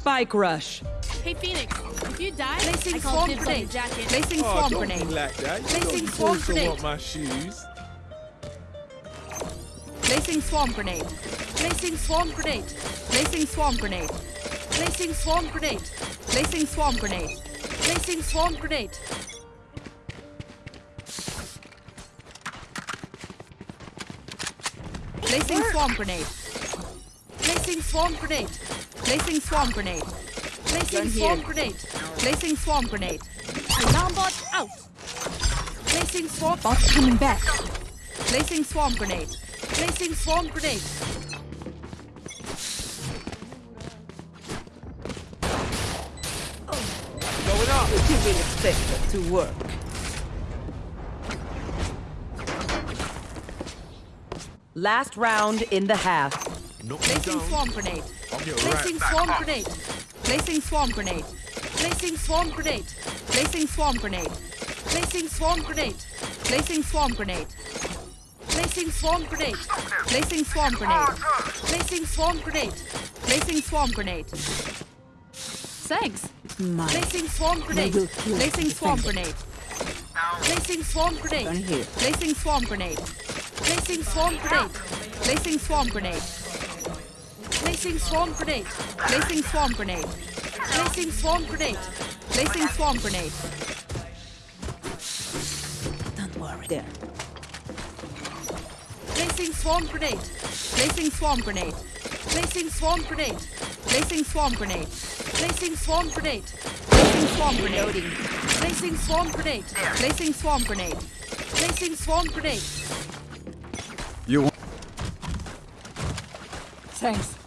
Spike rush. Hey, Phoenix, if you die, Placing I call dibs on your grenade. jacket. Placing Oh, swarm don't grenade. like that. You Placing don't, swarm you don't grenade. want my shoes. Placing swarm grenade. Placing swarm grenade. Placing swarm grenade. Placing swarm grenade. Placing swarm grenade. Placing swarm grenade. Placing swarm grenade. Placing swarm grenade. Placing swarm grenade. Placing Gun swarm here. grenade. Placing swarm grenade. Alarm bot out. Placing swarm. Bot coming back. Placing swarm grenade. Placing swarm grenade. Going up. You will expect it to work. Last round in the half. Knock Placing swarm grenade. Placing right swarm grenade. Placing swarm grenade. Placing swarm grenade. Placing swarm grenade. Placing swarm grenade. Placing swarm grenade. Placing swarm grenade. Placing swarm grenade. Placing swarm grenade. Placing swarm grenade. Thanks. Mine. Placing swarm grenade. Placing swarm grenade. Placing swarm grenade. Placing swarm grenade. Placing swarm grenade. Placing swarm grenade. Placing swarm grenade. Placing swarm grenade. Placing swarm grenade. Placing swarm grenade. Don't worry. There. Placing swarm grenade. Placing swarm grenade. Placing swarm grenade. Placing swarm grenade. Placing swarm grenade. Placing swarm grenade. Loading. Placing swarm grenade. Placing swarm grenade. Placing swarm grenade. You. Thanks.